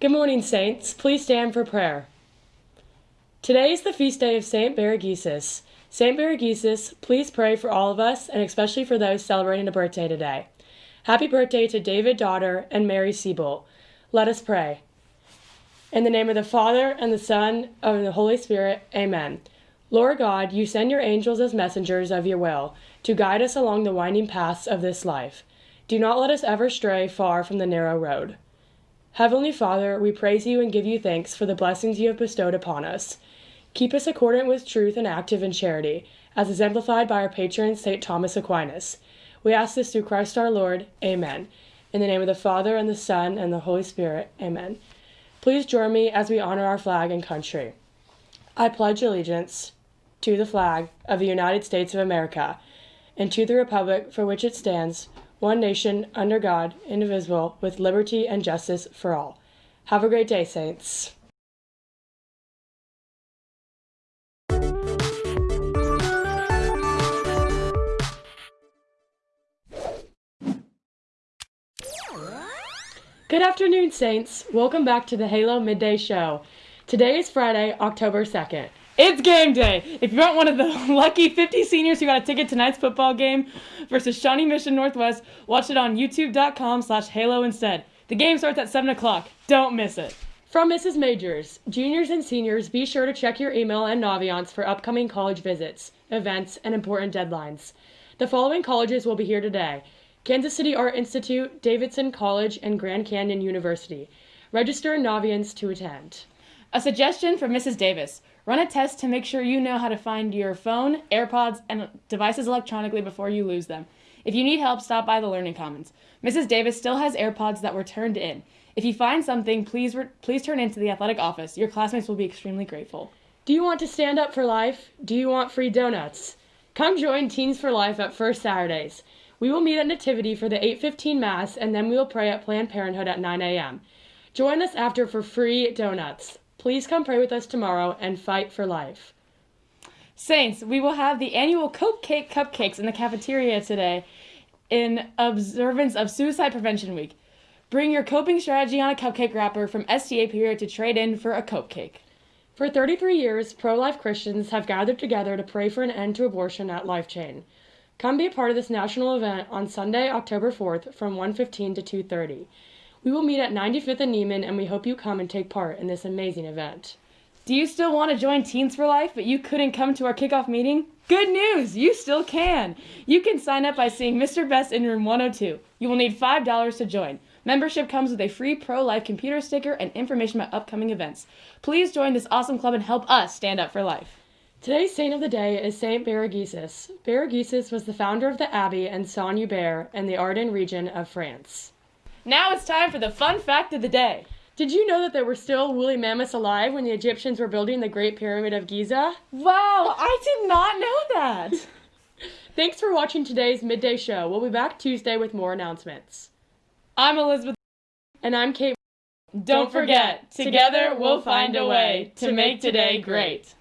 Good morning, Saints. Please stand for prayer. Today is the feast day of Saint Baragisus. Saint Baragisus, please pray for all of us and especially for those celebrating a birthday today. Happy birthday to David Daughter and Mary Siebold. Let us pray. In the name of the Father, and the Son, and the Holy Spirit, amen. Lord God, you send your angels as messengers of your will to guide us along the winding paths of this life. Do not let us ever stray far from the narrow road. Heavenly Father, we praise you and give you thanks for the blessings you have bestowed upon us. Keep us accordant with truth and active in charity, as exemplified by our patron, St. Thomas Aquinas. We ask this through Christ our Lord. Amen. In the name of the Father, and the Son, and the Holy Spirit. Amen. Please join me as we honor our flag and country. I pledge allegiance to the flag of the United States of America and to the republic for which it stands, one nation, under God, indivisible, with liberty and justice for all. Have a great day, Saints. Good afternoon, Saints. Welcome back to the Halo Midday Show. Today is Friday, October 2nd. It's game day. If you aren't one of the lucky 50 seniors who got a ticket to tonight's football game versus Shawnee Mission Northwest, watch it on youtube.com slash halo instead. The game starts at 7 o'clock. Don't miss it. From Mrs. Majors, juniors and seniors, be sure to check your email and Naviance for upcoming college visits, events, and important deadlines. The following colleges will be here today. Kansas City Art Institute, Davidson College, and Grand Canyon University. Register Naviance to attend. A suggestion from Mrs. Davis. Run a test to make sure you know how to find your phone, AirPods, and devices electronically before you lose them. If you need help, stop by the Learning Commons. Mrs. Davis still has AirPods that were turned in. If you find something, please please turn into the athletic office. Your classmates will be extremely grateful. Do you want to stand up for life? Do you want free donuts? Come join Teens for Life at First Saturdays. We will meet at Nativity for the 8:15 Mass, and then we will pray at Planned Parenthood at 9 a.m. Join us after for free donuts. Please come pray with us tomorrow and fight for life. Saints, we will have the annual Cope Cake Cupcakes in the cafeteria today in observance of Suicide Prevention Week. Bring your coping strategy on a cupcake wrapper from STA period to trade in for a Cope Cake. For 33 years, pro life Christians have gathered together to pray for an end to abortion at Life Chain. Come be a part of this national event on Sunday, October 4th from 1:15 to 2:30. We will meet at 95th and Nieman and we hope you come and take part in this amazing event. Do you still want to join Teens for Life, but you couldn't come to our kickoff meeting? Good news! You still can! You can sign up by seeing Mr. Best in room 102. You will need $5 to join. Membership comes with a free pro life computer sticker and information about upcoming events. Please join this awesome club and help us stand up for life. Today's saint of the day is Saint Baragisus. Baragisus was the founder of the abbey in Saint-Hubert in the Ardennes region of France. Now it's time for the fun fact of the day. Did you know that there were still woolly mammoths alive when the Egyptians were building the Great Pyramid of Giza? Wow, I did not know that. Thanks for watching today's midday show. We'll be back Tuesday with more announcements. I'm Elizabeth. And I'm Kate. Don't forget, together we'll find a way to make today great.